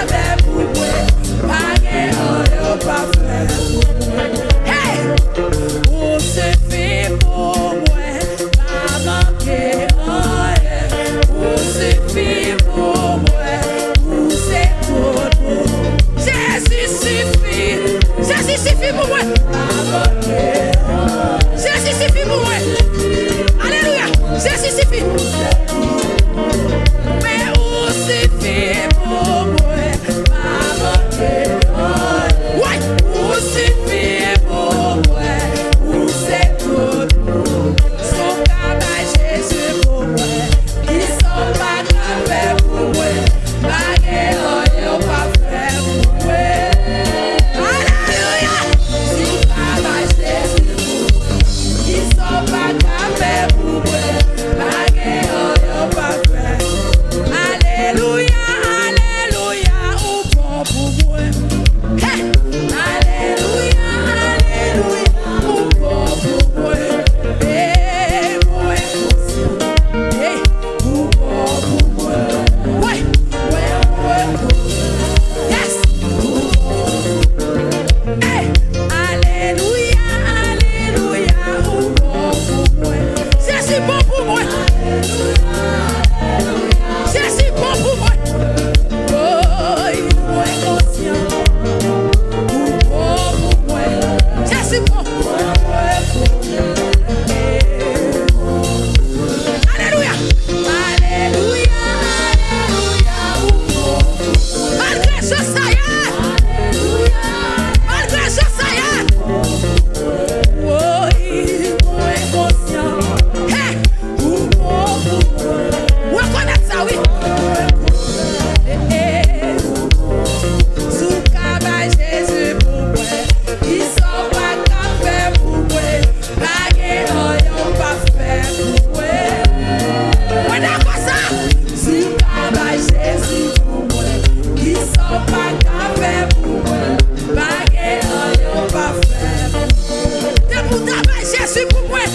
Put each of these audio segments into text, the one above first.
Father.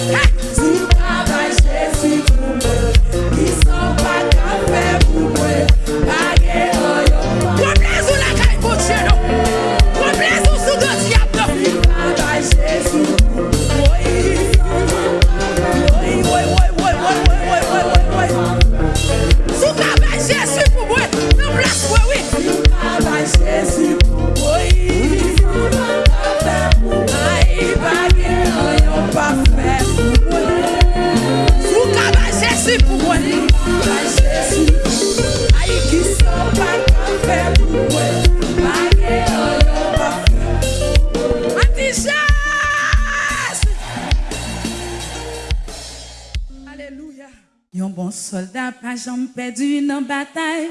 Hey. Pas jamais perdu dans bataille.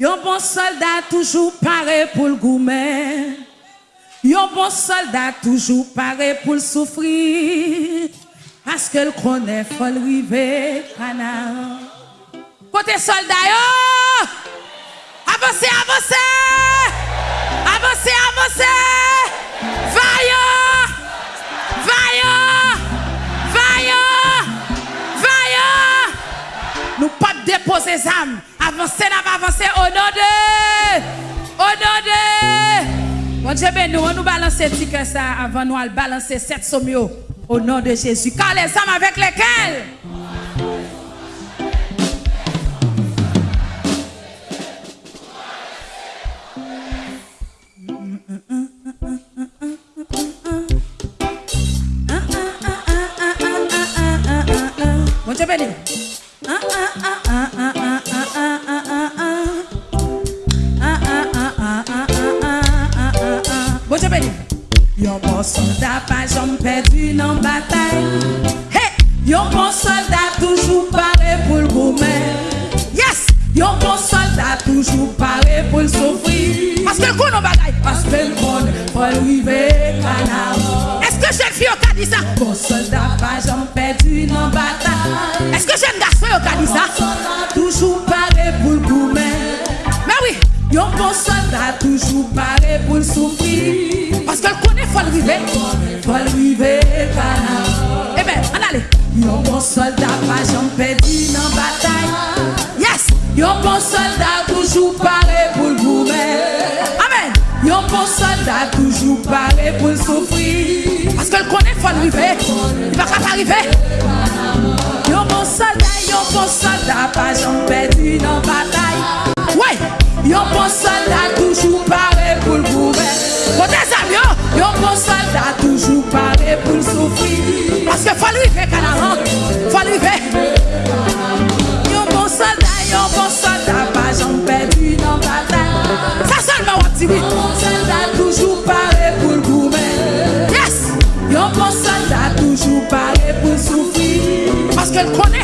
Yon bon soldat toujours paré pour le gourmet. Yon bon soldat toujours paré pour le souffrir. Parce que le connaît faut le. Côté soldat yo! Avancez, avancez! Avancez, avancez! déposer les âmes. Avancer, n'a avancer au nom de. Au nom de. Bon Dieu, ben nous, on nous balance ce ça avant nous, on balancer sept sommiaux au nom de Jésus. Car les âmes avec lesquelles. Yon bon soldat pa jom perdu nan batay hey! Bon soldat toujou pare pou l'goumen yes! Yon bon soldat dit ça toujours paré pour le gourmet. Mais oui, yon bon soldat toujours paré pour le souffrir. Parce que le connaît, faut le river. Faut le river, Eh ben, on allez. Yon bon soldat pas jamais perdu dans bataille. Yes, yon bon soldat toujours paré pour le gourmet. Amen. Yon bon soldat toujours paré pour le souffrir. Parce que le connaît, faut le river. Il va pas arriver soldat, yon bon soldat, pas jamais perdu dans bataille. Ouais, yon bon soldat, toujours paré pour le gouverner. Yon, soldat, toujours paré pour souffrir. Parce que faut lui faire, Canaran, faut lui faire. Yon bon soldat, yon bon soldat, pas jamais perdu dans bataille. Ça seulement, on dit oui. Soldat, toujours paré pour le. Yes, soldat, toujours pour souffrir. fèl konè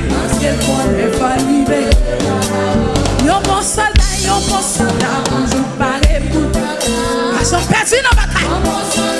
Yon bon soldat, yon bon soldat Ason perdi nan batay